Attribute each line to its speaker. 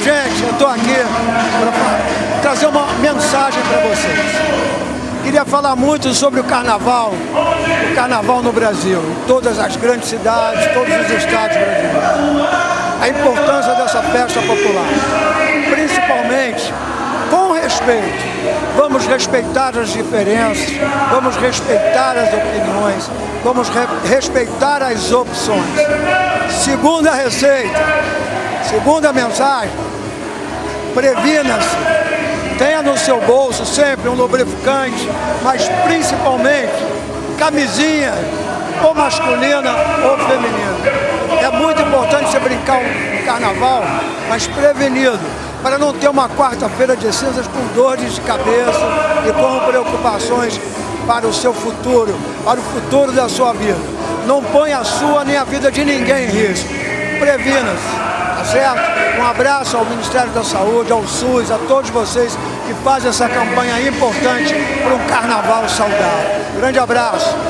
Speaker 1: Gente, eu estou aqui para trazer uma mensagem para vocês. Queria falar muito sobre o carnaval, o carnaval no Brasil, em todas as grandes cidades, todos os estados brasileiros. A importância dessa festa popular, principalmente com respeito. Vamos respeitar as diferenças, vamos respeitar as opiniões, vamos re respeitar as opções. Segunda receita, segunda mensagem, previna-se Tenha no seu bolso sempre um lubrificante, mas principalmente camisinha, ou masculina ou feminina. É muito importante você brincar no carnaval, mas prevenido, para não ter uma quarta-feira de cinzas com dores de cabeça e com preocupações para o seu futuro, para o futuro da sua vida. Não ponha a sua nem a vida de ninguém em risco. Previna-se tá certo? Um abraço ao Ministério da Saúde, ao SUS, a todos vocês que fazem essa campanha importante para um carnaval saudável. Grande abraço!